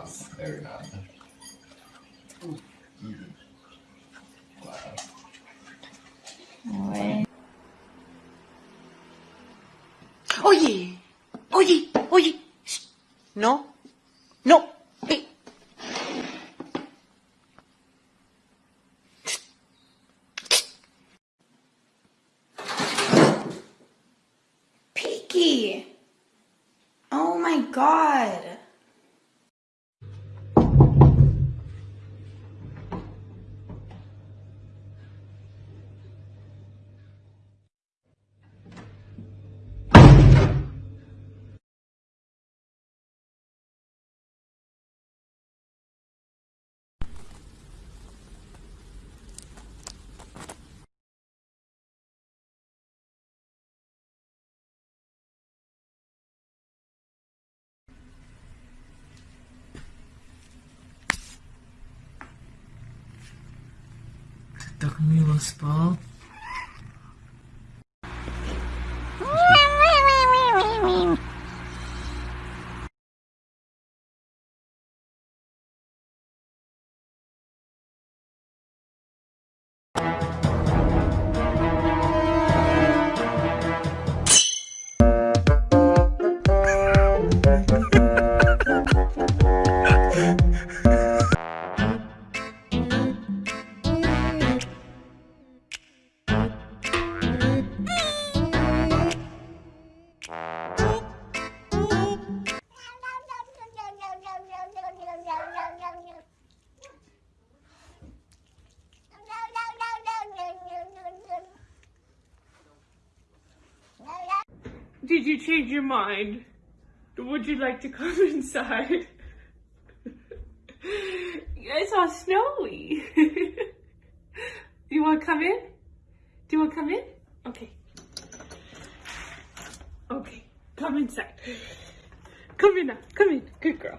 con paz every now and then. Mhm. Wow. Oye, oye, oye. No, no. Eh. Peaky! Oh my god. так мило спал. Did you change your mind? Would you like to come inside? it's all snowy. Do you want to come in? Do you want to come in? Okay. Okay, come inside. Come in now. Come in. Good girl.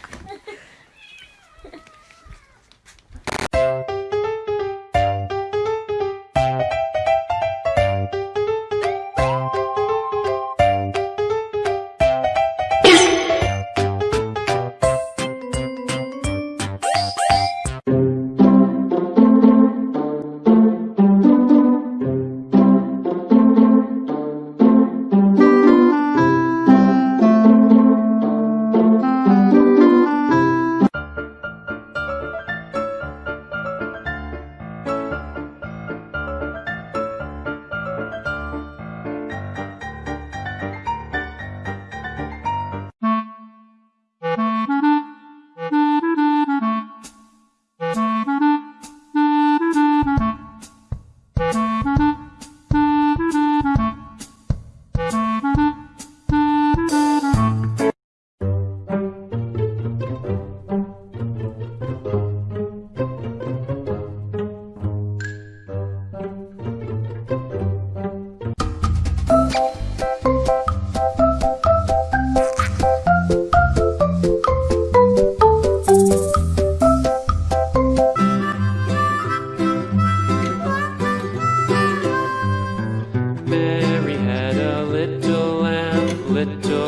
it